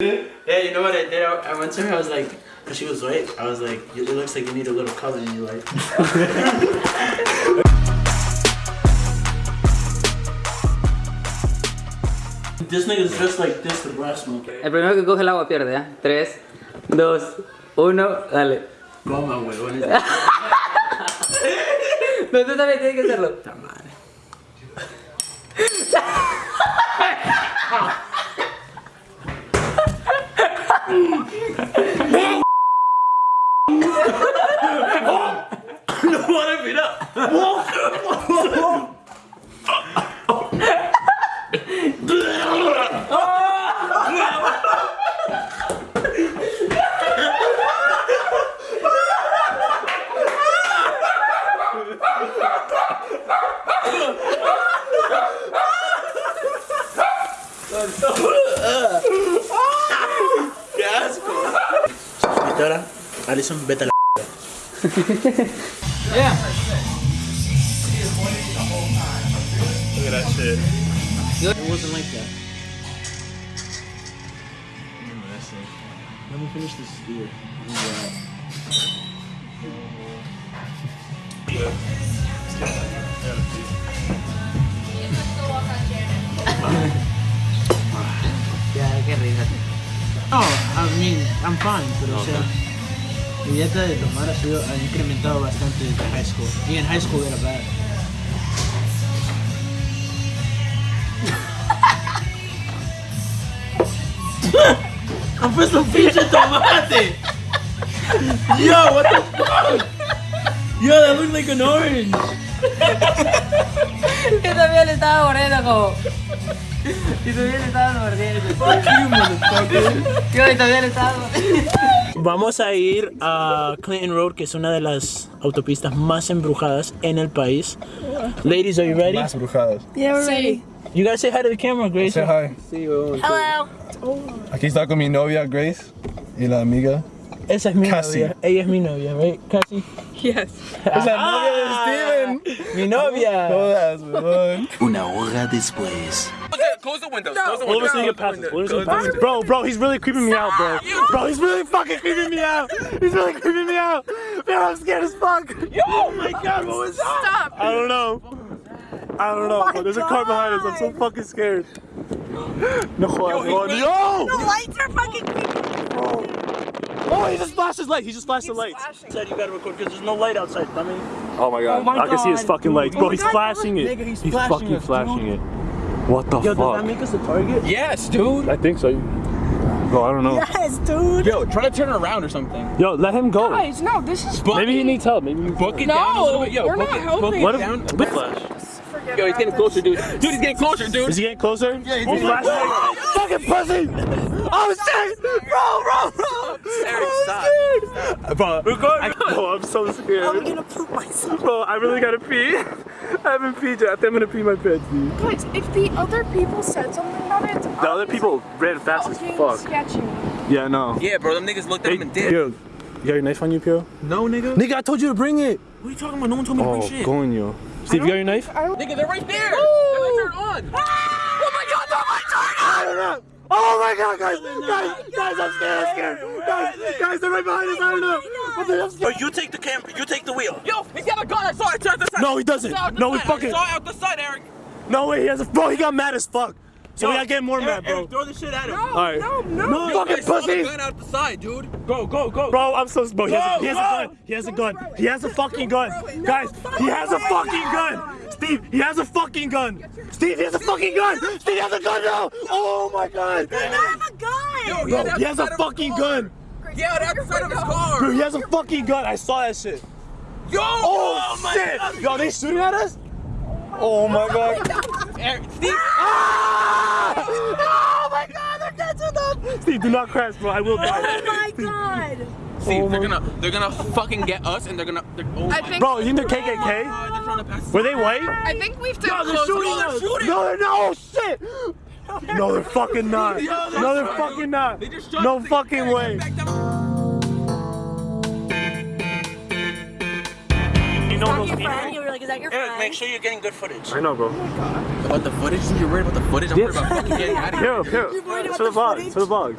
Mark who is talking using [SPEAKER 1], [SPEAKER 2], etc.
[SPEAKER 1] Yeah, you know what I did? I, I went to her, I was like, cause she was white, I was like, it looks like you need a little color in your life. this nigga's dressed like this, the brass smoker.
[SPEAKER 2] El primero que coge el agua pierde, ¿eh? 3, 2, 1, dale.
[SPEAKER 1] Goma, huevones.
[SPEAKER 2] No, tú también tienes que hacerlo.
[SPEAKER 1] Puta madre. Qué asco. Suscriptora, Alison, vete a la
[SPEAKER 2] Yeah.
[SPEAKER 1] Look at that shit. It wasn't like that. Let me finish this beer.
[SPEAKER 2] Ya, qué risa.
[SPEAKER 1] Oh, I mean, I'm fine, pero o sea, mi dieta de tomar ha sido, ha incrementado bastante desde high school. Y en high school era bad. ¡Han puesto pinche tomate! Yo, what the fuck? Yo, that looked like an orange.
[SPEAKER 2] Yo también le estaba mordiendo como... Y también le estaba mordiendo.
[SPEAKER 1] Fuck you, motherfucker.
[SPEAKER 2] Yo también le estaba mordiendo.
[SPEAKER 1] Vamos a ir a Clinton Road, que es una de las autopistas más embrujadas en el país. Ladies, are you ready?
[SPEAKER 3] Más brujadas.
[SPEAKER 4] Yeah, we're ready.
[SPEAKER 1] You guys say hi to the camera, Grace.
[SPEAKER 3] Say hi.
[SPEAKER 4] Hello.
[SPEAKER 3] Aquí está con mi novia Grace y la amiga.
[SPEAKER 1] Esa es mi
[SPEAKER 3] Cassie.
[SPEAKER 1] novia. Ella es mi novia, right? Cassie.
[SPEAKER 4] Yes.
[SPEAKER 3] Es la novia de ah. Steven.
[SPEAKER 1] Mi novia.
[SPEAKER 3] Todas, weón.
[SPEAKER 5] Una hora después.
[SPEAKER 6] Close the windows.
[SPEAKER 4] No.
[SPEAKER 6] Close the
[SPEAKER 1] Let me
[SPEAKER 6] windows.
[SPEAKER 1] see your passes. Let me see your passes. Bro, bro, he's really creeping me out, bro. Bro, he's really fucking creeping me out. He's really creeping me out. Man, I'm scared as fuck. Oh my god, what was that?
[SPEAKER 4] Stop.
[SPEAKER 1] I don't know. I don't know, oh but there's a car behind us. I'm so fucking scared. No, jodas, no,
[SPEAKER 4] The lights are fucking.
[SPEAKER 1] Oh, he just flashed his light. He just flashed the
[SPEAKER 4] He's
[SPEAKER 1] light.
[SPEAKER 4] flashing.
[SPEAKER 1] Said you gotta record because there's no light outside, dummy.
[SPEAKER 7] Oh my god.
[SPEAKER 4] Oh my
[SPEAKER 7] I can see his
[SPEAKER 4] oh
[SPEAKER 7] fucking lights. Bro, oh he's
[SPEAKER 4] God,
[SPEAKER 7] flashing it.
[SPEAKER 1] nigga, he's
[SPEAKER 7] he's
[SPEAKER 1] flashing
[SPEAKER 7] fucking
[SPEAKER 1] us,
[SPEAKER 7] flashing it. What the fuck?
[SPEAKER 1] Yo, does that make us a target?
[SPEAKER 6] Yes, dude.
[SPEAKER 7] I think so. Bro, I don't know.
[SPEAKER 4] Yes, dude.
[SPEAKER 6] Yo, try to turn around or something.
[SPEAKER 7] Yo, let him go.
[SPEAKER 4] Guys, no, this is.
[SPEAKER 7] Maybe he needs help. Maybe he needs
[SPEAKER 6] Book it
[SPEAKER 4] No,
[SPEAKER 6] down a little bit. Yo,
[SPEAKER 4] we're
[SPEAKER 6] book
[SPEAKER 4] not
[SPEAKER 6] it.
[SPEAKER 4] helping.
[SPEAKER 6] Book it
[SPEAKER 7] Let
[SPEAKER 6] down.
[SPEAKER 7] whiplash.
[SPEAKER 4] Forget
[SPEAKER 6] Yo, he's getting closer, dude. Dude, he's getting closer, dude.
[SPEAKER 1] Is he getting closer?
[SPEAKER 6] Yeah, he's
[SPEAKER 1] He's
[SPEAKER 6] getting
[SPEAKER 1] flashing. Fucking pussy! Oh shit! Bro, bro, bro!
[SPEAKER 6] Eric, stop.
[SPEAKER 1] Bro, I, bro, I'm so scared.
[SPEAKER 4] I'm
[SPEAKER 1] scared.
[SPEAKER 4] gonna poop myself.
[SPEAKER 1] Bro, I really gotta pee. I haven't peed yet. I think I'm gonna pee my pants, dude.
[SPEAKER 4] Guys, if the other people said something about it,
[SPEAKER 7] The other people ran fast as fuck.
[SPEAKER 4] sketchy.
[SPEAKER 7] Yeah, no.
[SPEAKER 6] Yeah, bro, them niggas looked at him and did.
[SPEAKER 1] Yo, you got your knife on you, Pio?
[SPEAKER 6] No, nigga.
[SPEAKER 1] Nigga, I told you to bring it.
[SPEAKER 6] What are you talking about? No one told me to
[SPEAKER 7] Oh,
[SPEAKER 6] bring shit.
[SPEAKER 7] coño.
[SPEAKER 1] Steve, you got your knife?
[SPEAKER 6] Nigga, they're right there. Their lights aren't on. Ah!
[SPEAKER 1] Oh my god, oh my god! Oh my god, guys! Guys, guys, I'm scared, I'm scared! Guys, guys, they're right behind us, I don't know! What the hell's Bro, you take the cam, you take the wheel.
[SPEAKER 6] Yo, he's got a gun. I saw it. It's out the side.
[SPEAKER 1] No, he doesn't.
[SPEAKER 6] It's out the
[SPEAKER 1] No, he fucking-
[SPEAKER 6] I saw it out the side, Eric.
[SPEAKER 1] No way, he has a- Bro, he got mad as fuck. So we gotta get more mad, bro.
[SPEAKER 6] Eric, throw the shit at him.
[SPEAKER 4] No,
[SPEAKER 1] Alright.
[SPEAKER 4] no, no.
[SPEAKER 1] No, fucking
[SPEAKER 6] I saw the
[SPEAKER 1] pussies!
[SPEAKER 6] gun out the side, dude. Go, go, go.
[SPEAKER 1] Bro, I'm so bro. He has, a, he has a gun. He has a gun. He has a fucking gun. Guys, he has a fucking gun. Steve, he has a fucking gun. Steve, he has a fucking gun. Steve has a gun now. Oh my god.
[SPEAKER 4] I have a gun.
[SPEAKER 6] Yo,
[SPEAKER 1] Bro, he has a
[SPEAKER 6] outside of his
[SPEAKER 1] fucking gun.
[SPEAKER 6] Yeah, out the side of his car.
[SPEAKER 1] Bro, he has a fucking gun. I saw that shit.
[SPEAKER 6] Yo,
[SPEAKER 1] Oh, oh
[SPEAKER 6] my
[SPEAKER 1] shit.
[SPEAKER 6] God.
[SPEAKER 1] Yo, they shooting at us? Oh my god.
[SPEAKER 6] Eric, Steve.
[SPEAKER 1] Ah! Oh my god, they're catching them. Steve, do not crash, bro. I will die.
[SPEAKER 4] Oh my god.
[SPEAKER 6] Steve,
[SPEAKER 1] Oh
[SPEAKER 6] they're gonna, they're gonna fucking get us, and they're gonna. They're, oh
[SPEAKER 4] I
[SPEAKER 6] my
[SPEAKER 4] think.
[SPEAKER 1] Bro, you think they're
[SPEAKER 6] God,
[SPEAKER 1] KKK?
[SPEAKER 6] they're trying to pass.
[SPEAKER 1] Were they white?
[SPEAKER 4] I think we've to
[SPEAKER 1] No, they're
[SPEAKER 4] close.
[SPEAKER 1] shooting
[SPEAKER 6] they're
[SPEAKER 1] us.
[SPEAKER 6] shooting.
[SPEAKER 1] No, they're not. Oh shit. No, they're fucking not.
[SPEAKER 6] Yo, they're
[SPEAKER 1] No, they're
[SPEAKER 6] shooting.
[SPEAKER 1] fucking not.
[SPEAKER 6] They just
[SPEAKER 1] No fucking
[SPEAKER 6] Eric,
[SPEAKER 1] way.
[SPEAKER 6] back.
[SPEAKER 1] You know those people?
[SPEAKER 4] Friend. You were like, is that your
[SPEAKER 1] Eric,
[SPEAKER 4] friend?
[SPEAKER 1] make sure you're getting good footage.
[SPEAKER 7] I know, bro.
[SPEAKER 6] Oh about the footage? You're worried about the footage? I'm worried about fucking getting out of here.
[SPEAKER 7] Here, here.
[SPEAKER 4] You're worried about
[SPEAKER 7] To the
[SPEAKER 4] the
[SPEAKER 7] vlog.
[SPEAKER 4] footage?
[SPEAKER 7] To the vlog.